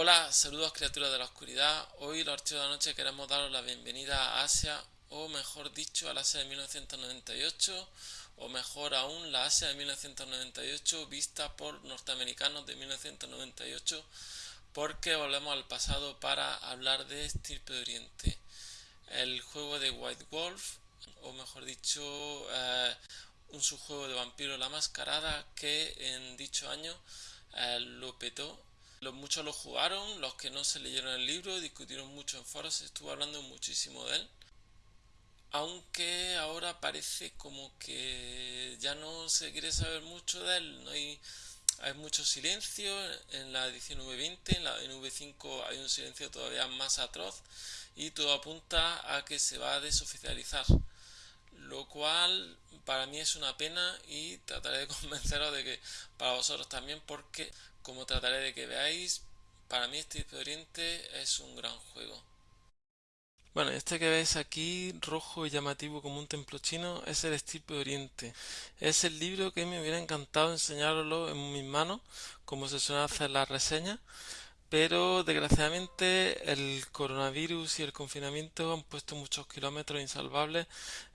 Hola, saludos criaturas de la oscuridad. Hoy los archivos de la noche queremos daros la bienvenida a Asia, o mejor dicho, a la Asia de 1998, o mejor aún, la Asia de 1998 vista por norteamericanos de 1998, porque volvemos al pasado para hablar de Estirpe de Oriente. El juego de White Wolf, o mejor dicho, eh, un subjuego de vampiro la mascarada que en dicho año eh, lo petó los, muchos lo jugaron, los que no se leyeron el libro, discutieron mucho en foros, se estuvo hablando muchísimo de él. Aunque ahora parece como que ya no se quiere saber mucho de él, no hay, hay mucho silencio en la edición V20, en la V5 hay un silencio todavía más atroz y todo apunta a que se va a desoficializar. Lo cual para mí es una pena y trataré de convenceros de que para vosotros también porque como trataré de que veáis, para mí este de Oriente es un gran juego. Bueno, este que veis aquí, rojo y llamativo como un templo chino, es el Estirpe de Oriente. Es el libro que me hubiera encantado enseñaroslo en mis manos, como se suele hacer la reseña, pero desgraciadamente el coronavirus y el confinamiento han puesto muchos kilómetros insalvables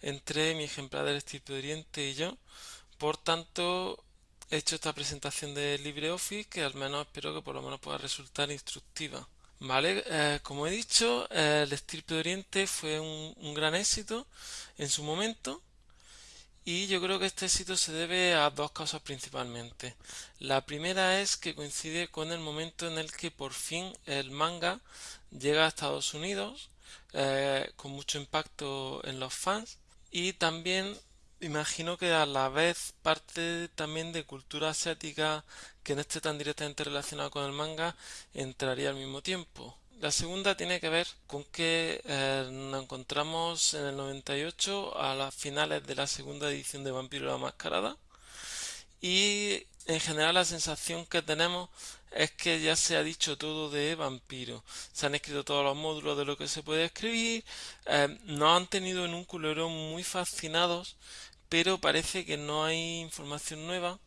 entre mi ejemplar del Estirpe de Oriente y yo. Por tanto, he hecho esta presentación de LibreOffice que al menos espero que por lo menos pueda resultar instructiva. Vale, eh, como he dicho, el Estirpe de Oriente fue un, gran éxito en su momento y yo creo que este éxito se debe a dos cosas principalmente. La primera es que coincide con el momento en el que por fin el manga llega a Estados Unidos eh, con mucho impacto en los fans y también Imagino que a la vez parte también de cultura asiática que no esté tan directamente relacionada con el manga entraría al mismo tiempo. La segunda tiene que ver con que eh, nos encontramos en el 98 a las finales de la segunda edición de Vampiro la Mascarada y en general la sensación que tenemos es que ya se ha dicho todo de vampiro. Se han escrito todos los módulos de lo que se puede escribir. Eh, nos han tenido en un culero muy fascinados pero parece que no hay información nueva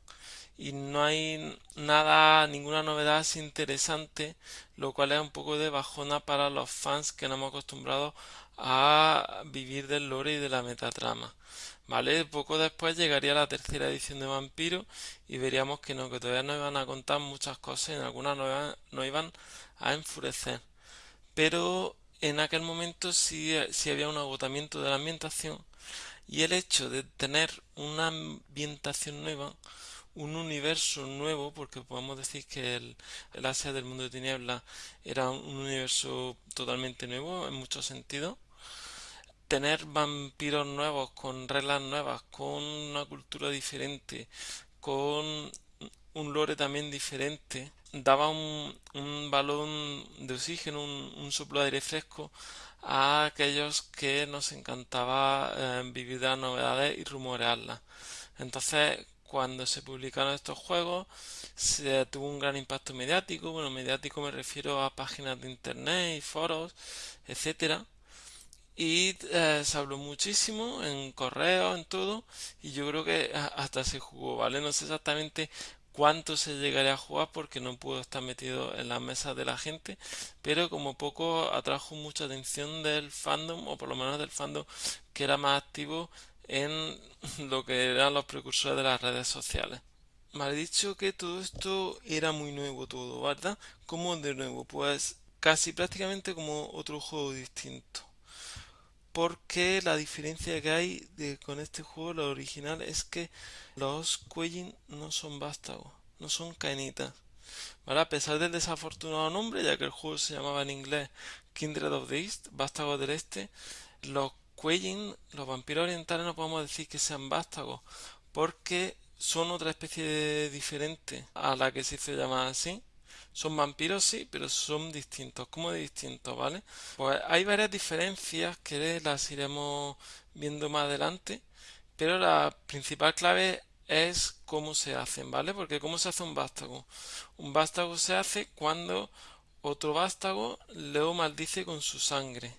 y no hay nada, ninguna novedad interesante, lo cual es un poco de bajona para los fans que no hemos acostumbrado a vivir del lore y de la metatrama. ¿Vale? Poco después llegaría la tercera edición de Vampiro y veríamos que no, que todavía nos iban a contar muchas cosas y en algunas nos iban, a enfurecer. Pero en aquel momento sí, sí había un agotamiento de la ambientación y el hecho de tener una ambientación nueva, un universo nuevo, porque podemos decir que el, el Asia del mundo de tinieblas era un universo totalmente nuevo en muchos sentidos, tener vampiros nuevos, con reglas nuevas, con una cultura diferente, con un lore también diferente, daba un, un balón de oxígeno, un, un soplo de aire fresco a aquellos que nos encantaba eh, vivir las novedades y rumorearlas. Entonces, cuando se publicaron estos juegos, se tuvo un gran impacto mediático. Bueno, mediático me refiero a páginas de internet y foros, etcétera. Y eh, se habló muchísimo en correo, en todo, y yo creo que hasta se jugó, ¿vale? No sé exactamente cuánto se llegaría a jugar porque no puedo estar metido en las mesas de la gente, pero como poco atrajo mucha atención del fandom, o por lo menos del fandom que era más activo en lo que eran los precursores de las redes sociales. Me ha dicho que todo esto era muy nuevo todo, ¿verdad? ¿Cómo de nuevo? Pues casi prácticamente como otro juego distinto porque la diferencia que hay con este juego, lo original, es que los Quellin no son vástagos, no son caenitas. A pesar del desafortunado nombre, ya que el juego se llamaba en inglés Kindred of the East, vástagos del este, los Quellin, los vampiros orientales, no podemos decir que sean vástagos, porque son otra especie diferente a la que se hizo llamar así. Son vampiros, sí, pero son distintos. ¿Cómo de distintos, vale? Pues hay varias diferencias que las iremos viendo más adelante, pero la principal clave es cómo se hacen, ¿vale? Porque cómo se hace un vástago. Un vástago se hace cuando otro vástago lo maldice con su sangre.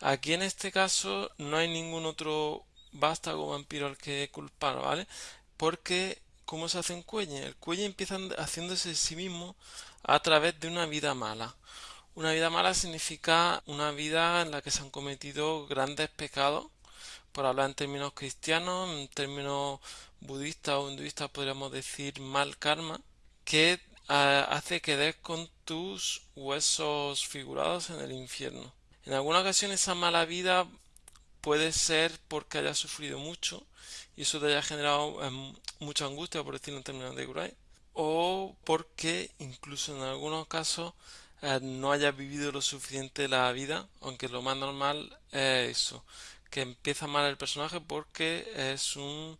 Aquí en este caso no hay ningún otro vástago vampiro al que culpar, ¿vale? Porque ¿cómo se hace un cuelle? El cuelle empieza haciéndose sí mismo a través de una vida mala. Una vida mala significa una vida en la que se han cometido grandes pecados, por hablar en términos cristianos, en términos budistas o hinduistas podríamos decir mal karma, que eh, hace que des con tus huesos figurados en el infierno. En alguna ocasión esa mala vida puede ser porque hayas sufrido mucho y eso te haya generado em, mucha angustia, por decirlo en términos de Kurai, o porque incluso en algunos casos eh, no hayas vivido lo suficiente la vida, aunque lo más normal es eso, que empieza mal el personaje porque es un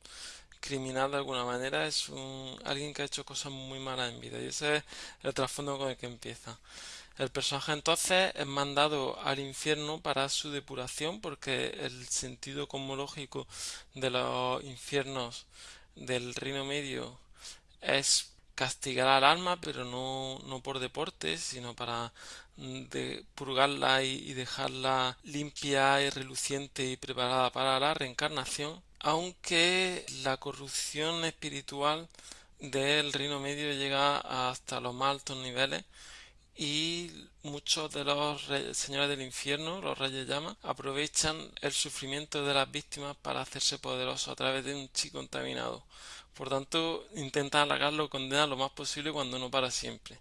criminal de alguna manera, es un alguien que ha hecho cosas muy malas en vida y ese es el trasfondo con el que empieza. El personaje entonces es mandado al infierno para su depuración porque el sentido cosmológico de los infiernos del Reino Medio es castigar al alma, pero no, no por deporte, sino para mm, purgarla y, dejarla limpia y reluciente y preparada para la reencarnación, aunque la corrupción espiritual del Reino Medio llega hasta los más altos niveles y muchos de los señores del infierno, los reyes llama, aprovechan el sufrimiento de las víctimas para hacerse poderosos a través de un chi contaminado. Por tanto, intentan alargarlo, condenar lo más posible cuando no para siempre.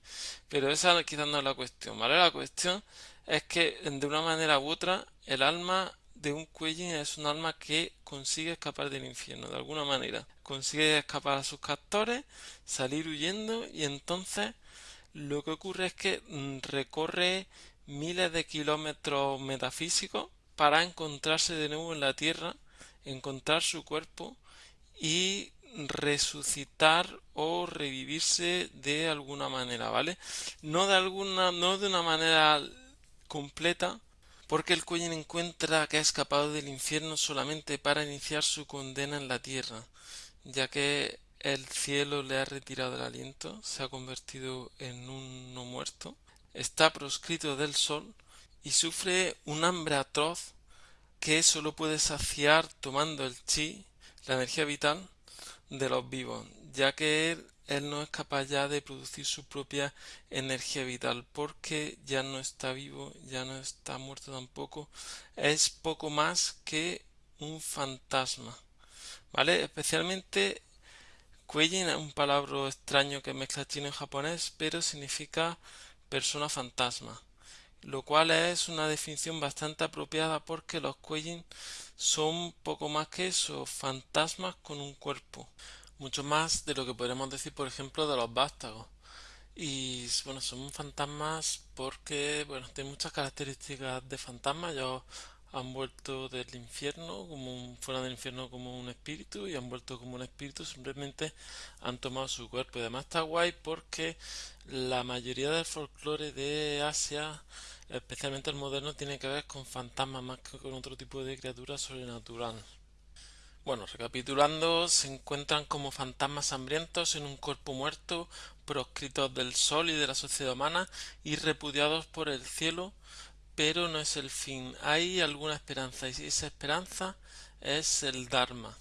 Pero esa quizás no es la cuestión, ¿vale? La cuestión es que de una manera u otra el alma de un Kuejin es un alma que consigue escapar del infierno de alguna manera. Consigue escapar a sus captores, salir huyendo y entonces lo que ocurre es que mm, recorre miles de kilómetros metafísicos para encontrarse de nuevo en la Tierra, encontrar su cuerpo y resucitar o revivirse de alguna manera, ¿vale? No de alguna, no de una manera completa, porque el Cuellen encuentra que ha escapado del infierno solamente para iniciar su condena en la tierra, ya que el cielo le ha retirado el aliento, se ha convertido en un no muerto, está proscrito del sol y sufre un hambre atroz que solo puede saciar tomando el chi, la energía vital, de los vivos, ya que él, él no es capaz ya de producir su propia energía vital, porque ya no está vivo, ya no está muerto tampoco, es poco más que un fantasma. ¿Vale? Especialmente Kueijin es un palabra extraño que mezcla chino y japonés, pero significa persona fantasma, lo cual es una definición bastante apropiada porque los Kueijin son poco más que eso, fantasmas con un cuerpo, mucho más de lo que podríamos decir, por ejemplo, de los vástagos. Y bueno, son fantasmas porque, bueno, tienen muchas características de fantasma. Yo han vuelto del infierno, como fuera del infierno como un espíritu y han vuelto como un espíritu, simplemente han tomado su cuerpo. Y además está guay porque la mayoría del folclore de Asia, especialmente el moderno, tiene que ver con fantasmas más que con otro tipo de criatura sobrenatural. Bueno, recapitulando, se encuentran como fantasmas hambrientos en un cuerpo muerto, proscritos del sol y de la sociedad humana y repudiados por el cielo pero no es el fin. Hay alguna esperanza y esa esperanza es el Dharma,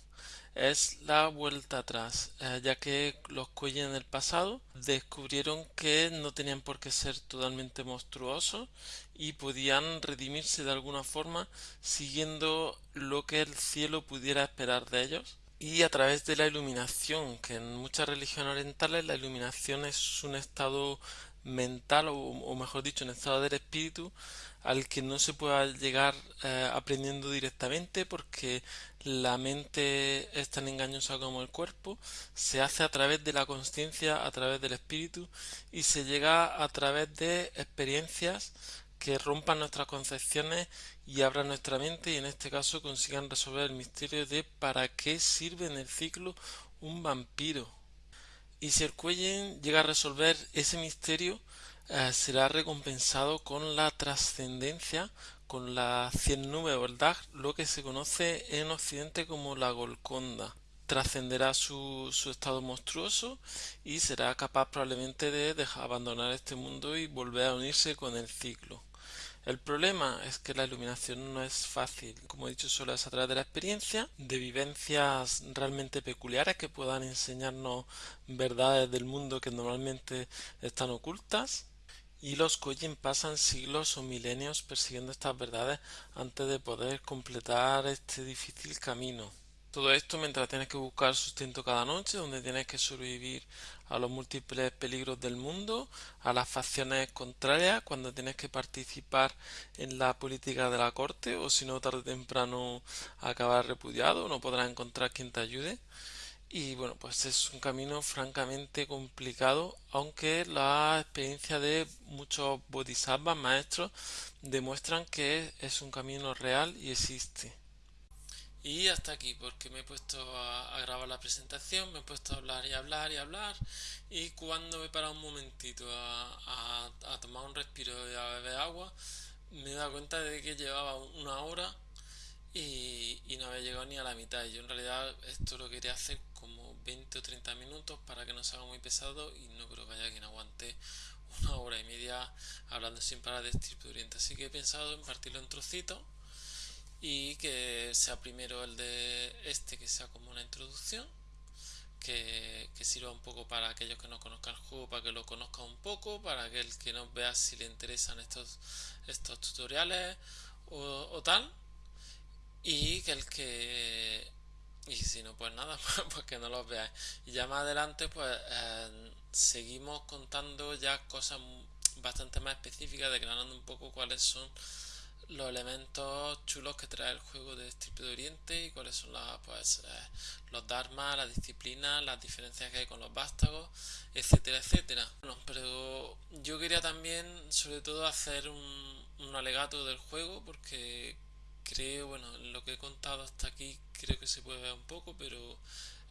es la vuelta atrás, eh, ya que los cuellos en el pasado descubrieron que no tenían por qué ser totalmente monstruosos y podían redimirse de alguna forma siguiendo lo que el cielo pudiera esperar de ellos y a través de la iluminación, que en muchas religiones orientales la iluminación es un estado mental o, mejor dicho un estado del espíritu al que no se pueda llegar eh, aprendiendo directamente porque la mente es tan engañosa como el cuerpo, se hace a través de la conciencia, a través del espíritu y se llega a través de experiencias que rompan nuestras concepciones y abran nuestra mente y en este caso consigan resolver el misterio de para qué sirve en el ciclo un vampiro y si el Cuellen llega a resolver ese misterio, eh, será recompensado con la trascendencia, con la cien nube o el lo que se conoce en Occidente como la Golconda. Trascenderá su, su, estado monstruoso y será capaz probablemente de abandonar este mundo y volver a unirse con el ciclo. El problema es que la iluminación no es fácil, como he dicho, solo es a través de la experiencia, de vivencias realmente peculiares que puedan enseñarnos verdades del mundo que normalmente están ocultas. Y los Kojin pasan siglos o milenios persiguiendo estas verdades antes de poder completar este difícil camino. Todo esto mientras tienes que buscar sustento cada noche, donde tienes que sobrevivir a los múltiples peligros del mundo, a las facciones contrarias, cuando tienes que participar en la política de la corte, o si no, tarde o temprano acabar repudiado, no podrás encontrar quien te ayude. Y bueno, pues es un camino francamente complicado, aunque la experiencia de muchos bodhisattvas maestros demuestran que es un camino real y existe. Y hasta aquí, porque me he puesto a, grabar la presentación, me he puesto a hablar y hablar y hablar, y cuando me he parado un momentito a, tomar un respiro y a beber agua, me he dado cuenta de que llevaba una hora y, y, no había llegado ni a la mitad. Yo en realidad esto lo quería hacer como 20 o 30 minutos para que no se haga muy pesado y no creo que haya quien aguante una hora y media hablando sin parar de Oriente. Así que he pensado en partirlo en trocitos y que sea primero el de este que sea como una introducción que, sirva un poco para aquellos que no conozcan el juego para que lo conozcan un poco para que el que nos vea si le interesan estos estos tutoriales o, tal y que el que y si no pues nada pues, que no los veáis. Y ya más adelante pues eh, seguimos contando ya cosas bastante más específicas declarando un poco cuáles son los elementos chulos que trae el juego de Strip de Oriente y cuáles son las, pues, eh, los dharmas, las disciplinas, las diferencias que hay con los vástagos, etcétera, etcétera. Bueno, pero yo quería también, sobre todo, hacer un, un alegato del juego porque creo, bueno, lo que he contado hasta aquí creo que se puede ver un poco, pero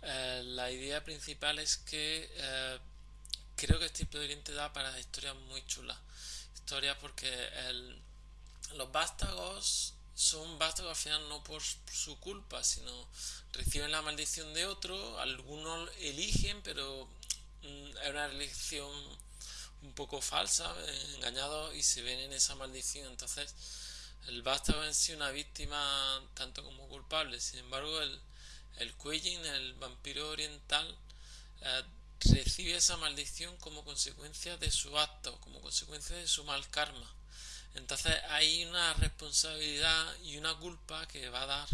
eh, la idea principal es que eh, creo que Strip de Oriente da para historias muy chulas. Historias porque el los vástagos son vástagos al final no por su culpa, sino reciben la maldición de otro, algunos eligen, pero mm, es una elección un poco falsa, engañados y se ven en esa maldición. Entonces, el vástago en sí una víctima tanto como culpable. Sin embargo, el, el el vampiro oriental, eh, recibe esa maldición como consecuencia de su acto, como consecuencia de su mal karma. Entonces hay una responsabilidad y una culpa que va a dar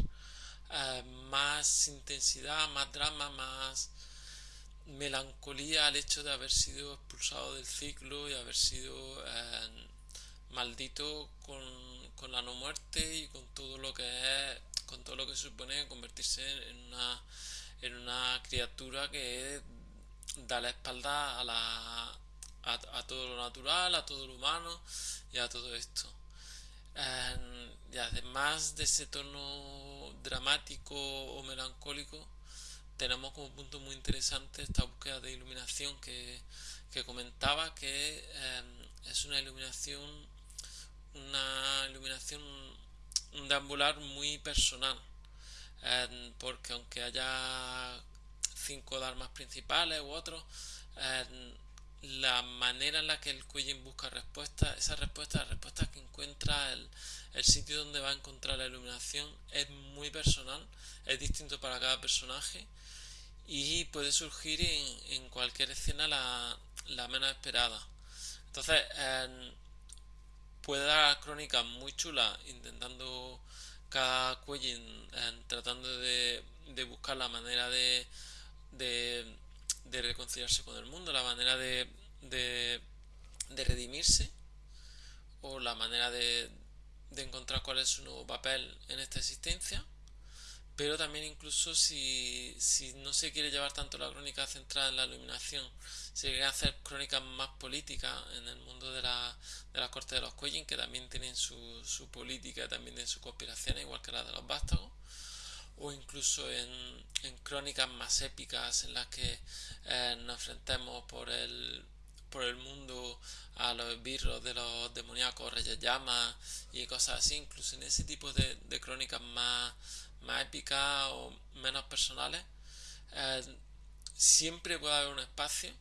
eh, más intensidad, más drama, más melancolía al hecho de haber sido expulsado del ciclo y haber sido eh, maldito con, la no muerte y con todo lo que es, con todo lo que supone convertirse en una, en una criatura que da la espalda a la, a, todo lo natural, a todo lo humano y a todo esto. y además de ese tono dramático o melancólico, tenemos como punto muy interesante esta búsqueda de iluminación que, comentaba, que em, es una iluminación, una iluminación, deambular muy personal, em, porque aunque haya cinco dharmas principales u otros, em, la manera en la que el Quillin busca respuesta esa respuesta, la respuesta que encuentra el, sitio donde va a encontrar la iluminación es muy personal, es distinto para cada personaje y puede surgir en, cualquier escena la, menos esperada. Entonces, puede dar crónicas muy chulas intentando cada Quillin tratando de, de buscar la manera de de reconciliarse con el mundo, la manera de, de, redimirse o la manera de, de encontrar cuál es su nuevo papel en esta existencia. Pero también incluso si, si, no se quiere llevar tanto la crónica centrada en la iluminación, se quiere hacer crónicas más políticas en el mundo de la, de las cortes de los Cuellin, que también tienen su, su política, también tienen sus conspiraciones, igual que la de los vástagos, o incluso en, crónicas más épicas en las que eh, nos enfrentemos por el, por el mundo a los esbirros de los demoníacos reyes llamas y cosas así, incluso en ese tipo de, crónicas más, más épicas o menos personales, eh, siempre puede haber un espacio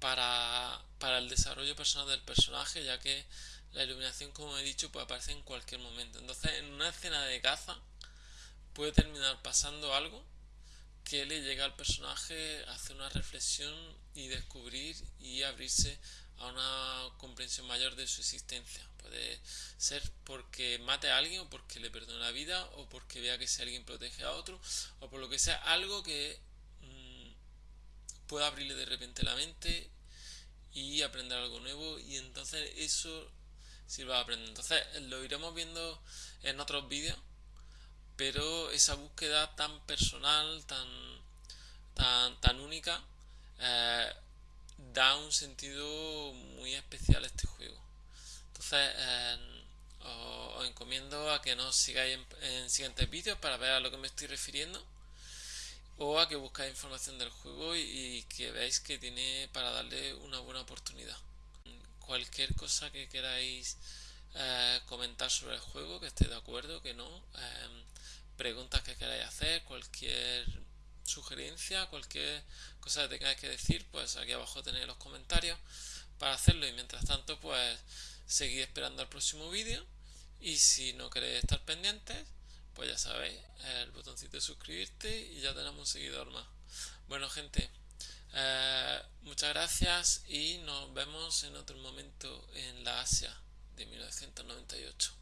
para, para el desarrollo personal del personaje, ya que la iluminación, como he dicho, puede aparecer en cualquier momento. Entonces, en una escena de caza puede terminar pasando algo que le llega al personaje a hacer una reflexión y descubrir y abrirse a una comprensión mayor de su existencia. Puede ser porque mate a alguien o porque le perdone la vida o porque vea que si alguien protege a otro o por lo que sea algo que mm, pueda abrirle de repente la mente y aprender algo nuevo y entonces eso sirva a aprender. Entonces lo iremos viendo en otros vídeos, pero esa búsqueda tan personal, tan, tan, tan única, eh, da un sentido muy especial a este juego. Entonces eh, os, encomiendo a que nos sigáis en, siguientes vídeos para ver a lo que me estoy refiriendo o a que buscáis información del juego y, que veáis que tiene para darle una buena oportunidad. Cualquier cosa que queráis eh, comentar sobre el juego, que estéis de acuerdo, que no, preguntas que queráis hacer, cualquier sugerencia, cualquier cosa que tengáis que decir, pues aquí abajo tenéis los comentarios para hacerlo. Y mientras tanto pues seguid esperando al próximo vídeo. Y si no queréis estar pendientes pues ya sabéis el botoncito de suscribirte y ya tenemos un seguidor más. Bueno gente eh, muchas gracias y nos vemos en otro momento en la Asia de 1998